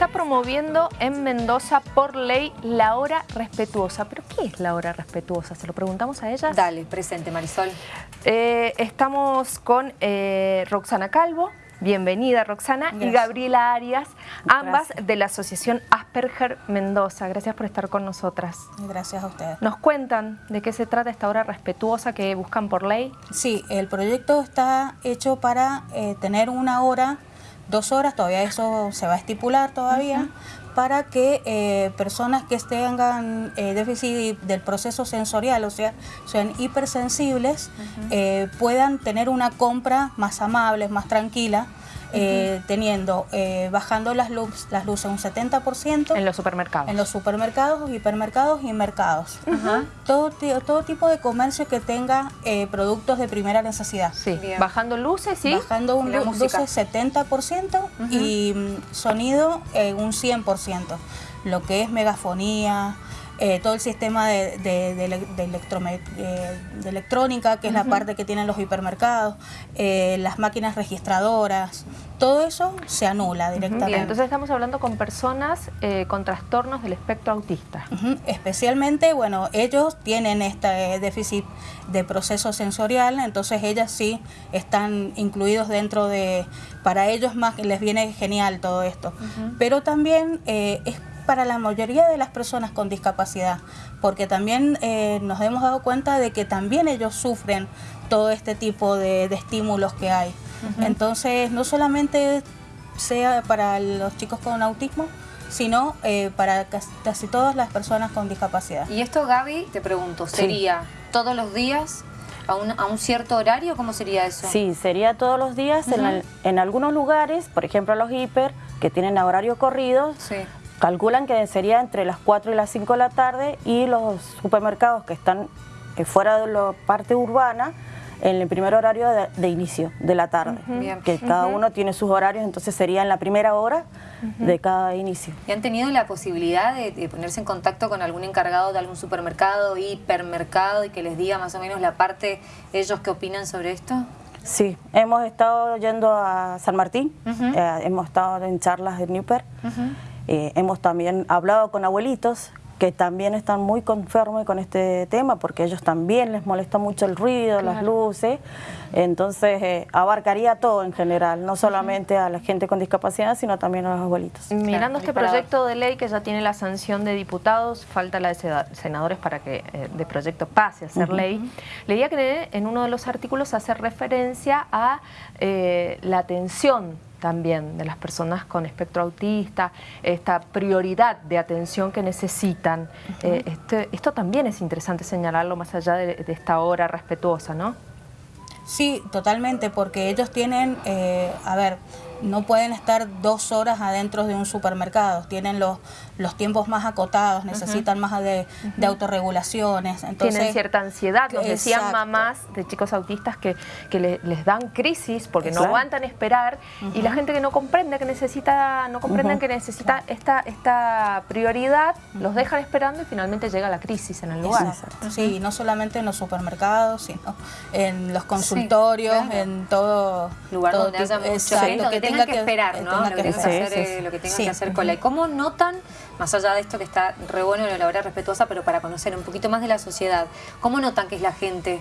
está promoviendo en Mendoza por ley la hora respetuosa. ¿Pero qué es la hora respetuosa? ¿Se lo preguntamos a ellas? Dale, presente Marisol. Eh, estamos con eh, Roxana Calvo, bienvenida Roxana, y Gabriela Arias, ambas de la Asociación Asperger Mendoza. Gracias por estar con nosotras. Gracias a ustedes. ¿Nos cuentan de qué se trata esta hora respetuosa que buscan por ley? Sí, el proyecto está hecho para eh, tener una hora dos horas, todavía eso se va a estipular todavía, para que eh, personas que tengan eh, déficit del proceso sensorial, o sea, sean hipersensibles, eh, puedan tener una compra más amable, más tranquila, eh, teniendo, eh, bajando las, luz, las luces un 70%. En los supermercados. En los supermercados, hipermercados y mercados. todo, todo tipo de comercio que tenga eh, productos de primera necesidad. Sí, bajando luces, sí. Bajando un luces 70% y mm, sonido un 100%. Lo que es megafonía, eh, todo el sistema de, de, de, eh, electrónica, que es la parte que tienen los hipermercados, eh, las máquinas registradoras, todo eso se anula directamente. entonces estamos hablando con personas con trastornos del espectro autista. Especialmente, bueno, ellos tienen este déficit de proceso sensorial, entonces ellas sí están incluidos dentro de, para ellos más les viene genial todo esto. Pero también es para la mayoría de las personas con discapacidad, porque también eh, nos hemos dado cuenta de que también ellos sufren todo este tipo de, estímulos que hay. Entonces, no solamente sea para los chicos con autismo, sino eh, para casi todas las personas con discapacidad. Y esto, Gaby, te pregunto, ¿sería todos los días a un, cierto horario? ¿Cómo sería eso? Sí, sería todos los días. en, en, algunos lugares, por ejemplo los hiper, que tienen horario corrido, sí. Calculan que sería entre las 4 y las 5 de la tarde y los supermercados que están fuera de la parte urbana en el primer horario de, inicio de la tarde, que cada uno tiene sus horarios, entonces sería en la primera hora de cada inicio. ¿Y han tenido la posibilidad de, ponerse en contacto con algún encargado de algún supermercado, hipermercado y que les diga más o menos la parte ellos que opinan sobre esto? Sí, hemos estado yendo a San Martín, eh, hemos estado en charlas de Newper, eh, hemos también hablado con abuelitos que también están muy conformes con este tema porque a ellos también les molesta mucho el ruido, las luces, entonces eh, abarcaría todo en general, no solamente a la gente con discapacidad, sino también a los abuelitos. Mirando este proyecto de ley que ya tiene la sanción de diputados, falta la de senadores para que eh, de proyecto pase a ser ley, leía que en uno de los artículos hace referencia a la atención también de las personas con espectro autista, esta prioridad de atención que necesitan. Eh, este, esto también es interesante señalarlo más allá de, esta hora respetuosa, ¿no? Sí, totalmente, porque ellos tienen, eh, a ver, no pueden estar dos horas adentro de un supermercado, tienen los, los tiempos más acotados, necesitan más de, autorregulaciones. Entonces, tienen cierta ansiedad, nos decían mamás de chicos autistas que, que les dan crisis porque no aguantan esperar y la gente que no comprende que necesita, no comprenden que necesita esta, esta prioridad, los dejan esperando y finalmente llega la crisis en el lugar. Sí, no solamente en los supermercados, sino en los consultorios, en todo lugar donde haya mucho tenga que, esperar, ¿no? Lo que tenga que hacer, lo que tenga que hacer cola. ¿Y cómo notan, más allá de esto que está re bueno la hora respetuosa, pero para conocer un poquito más de la sociedad, cómo notan que es la gente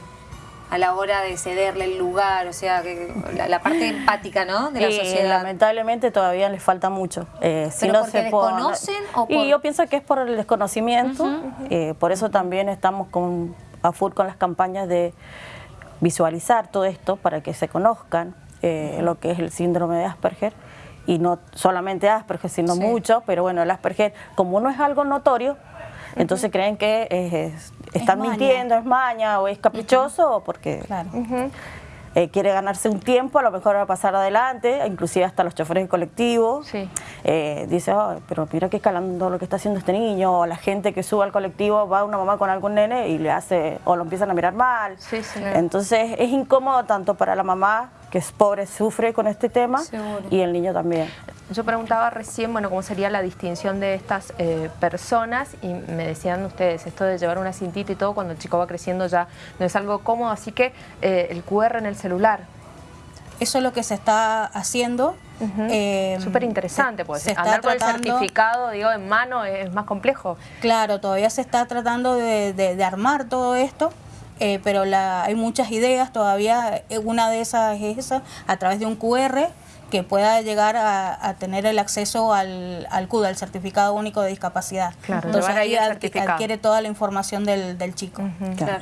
a la hora de cederle el lugar, o sea, que la, parte empática, ¿no? De la sociedad. lamentablemente todavía les falta mucho. Eh, si no se desconocen o Y yo pienso que es por el desconocimiento, eh, por eso también estamos con, a full con las campañas de visualizar todo esto para que se conozcan, eh, lo que es el síndrome de Asperger, y no solamente Asperger, sino mucho, pero bueno, el Asperger, como no es algo notorio, entonces creen que están mintiendo, es maña o es caprichoso, o porque eh, quiere ganarse un tiempo, a lo mejor va a pasar adelante, inclusive hasta los choferes de colectivo. Eh, dice, pero mira que escalando lo que está haciendo este niño, o la gente que sube al colectivo, va una mamá con algún nene y le hace, o lo empiezan a mirar mal. Entonces es incómodo tanto para la mamá, que es pobre, sufre con este tema, y el niño también. Yo preguntaba recién, bueno, cómo sería la distinción de estas eh, personas y me decían ustedes, esto de llevar una cintita y todo, cuando el chico va creciendo ya no es algo cómodo, así que el QR en el celular. eso es lo que se está haciendo. Uh Súper interesante, pues se andar con el certificado, digo, en mano es más complejo. Claro, todavía se está tratando de, de, armar todo esto. Eh, pero la, hay muchas ideas todavía, una de esas es esa, a través de un QR, que pueda llegar a, tener el acceso al, al CUDA, el Certificado Único de Discapacidad. Entonces ahí adquiere toda la información del, del chico.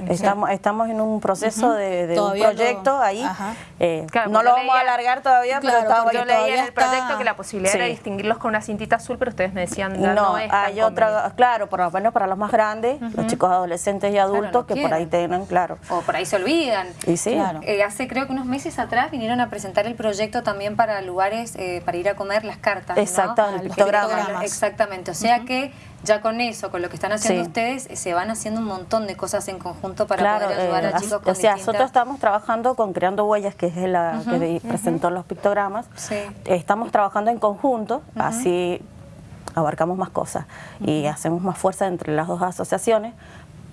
estamos, estamos en un proceso de, un proyecto ahí. Eh, no lo vamos a alargar todavía, pero yo leí en el proyecto que la posibilidad era distinguirlos con una cintita azul, pero ustedes me decían no, no es hay otra, claro, por lo menos para los más grandes, los chicos adolescentes y adultos que por ahí tienen, claro. O por ahí se olvidan. Y sí. Eh, hace creo que unos meses atrás vinieron a presentar el proyecto también para lugares eh, para ir a comer las cartas. Exactamente, Exactamente, o sea que ya con eso, con lo que están haciendo ustedes, se van haciendo un montón de cosas en conjunto para poder ayudar a eh, chicos con O sea, nosotros estamos trabajando con Creando Huellas, que es la que presentó los pictogramas. Estamos trabajando en conjunto, así abarcamos más cosas y hacemos más fuerza entre las dos asociaciones.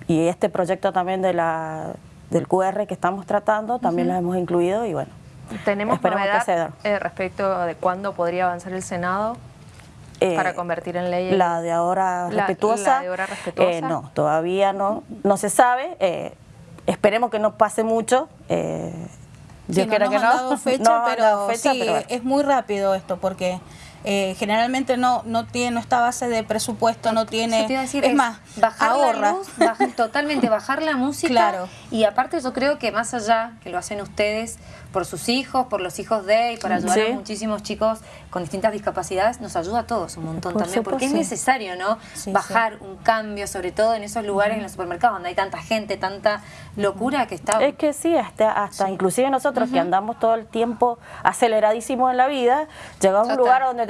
Y este proyecto también de la del QR que estamos tratando, también lo hemos incluido y bueno, ¿Tenemos novedad eh, respecto de cuándo podría avanzar el Senado? Eh, para convertir en ley la de ahora respetuosa, eh, no todavía no no se sabe. Esperemos que no pase mucho. Yo que no, fecha, pero sí, es muy rápido esto porque generalmente no no tiene no está base de presupuesto, no tiene es, más, bajar ahorra. totalmente bajar la música claro. y aparte yo creo que más allá que lo hacen ustedes por sus hijos, por los hijos de y para ayudar a muchísimos chicos con distintas discapacidades, nos ayuda a todos un montón también, porque es necesario, ¿no? Bajar un cambio, sobre todo en esos lugares, en los supermercados, donde hay tanta gente, tanta locura que está... Es que sí, hasta, hasta inclusive nosotros que andamos todo el tiempo aceleradísimos en la vida, llegamos a un lugar donde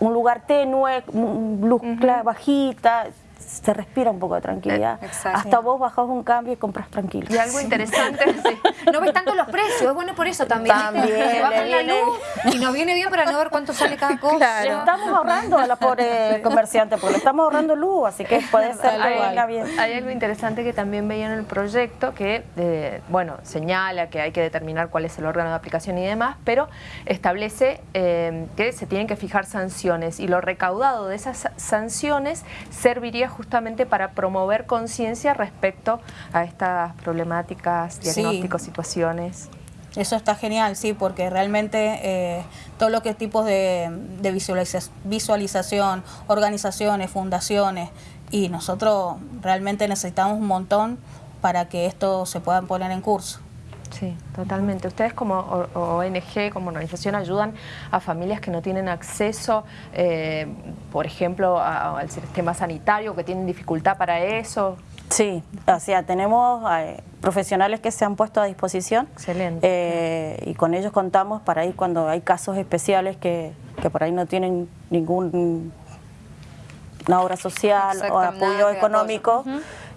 un lugar tenue, luz bajita, se respira un poco de tranquilidad. Eh, Hasta vos bajás un cambio y compras tranquilo. Y algo interesante, no ves tanto los precios, es bueno por eso también. También. la luz y nos viene bien para no ver cuánto sale cada cosa. Le estamos ahorrando a la pobre comerciante, porque le estamos ahorrando luz, así que puede ser que venga bien. Hay algo interesante que también veía en el proyecto que, eh, bueno, señala que hay que determinar cuál es el órgano de aplicación y demás, pero establece eh, que se tienen que fijar sanciones y lo recaudado de esas sanciones serviría justamente para promover conciencia respecto a estas problemáticas, diagnósticos, situaciones. Eso está genial, sí, porque realmente eh, todo lo que tipos de, visualización, organizaciones, fundaciones, y nosotros realmente necesitamos un montón para que esto se pueda poner en curso. Sí, totalmente. Ustedes como ONG, como organización, ayudan a familias que no tienen acceso, eh, por ejemplo, al sistema sanitario, que tienen dificultad para eso. Sí, o sea, tenemos eh, profesionales que se han puesto a disposición. Excelente. Eh, y con ellos contamos para ir cuando hay casos especiales que, por ahí no tienen ningún una obra social o apoyo económico.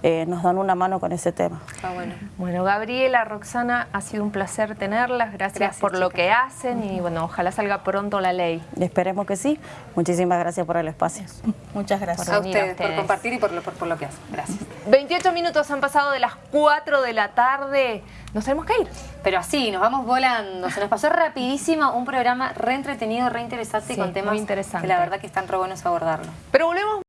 Eh, nos dan una mano con ese tema. Ah, bueno. bueno, Gabriela, Roxana, ha sido un placer tenerlas. Gracias, por lo que hacen y bueno, ojalá salga pronto la ley. Esperemos que sí. Muchísimas gracias por el espacio. Muchas gracias. a, ustedes, por compartir y por lo, por, lo que hacen. Gracias. 28 minutos han pasado de las 4 de la tarde. Nos tenemos que ir. Pero así, nos vamos volando. Se nos pasó rapidísimo un programa re entretenido, re interesante y con temas muy interesantes. que la verdad que están re buenos abordarlo. Pero volvemos